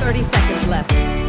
30 seconds left.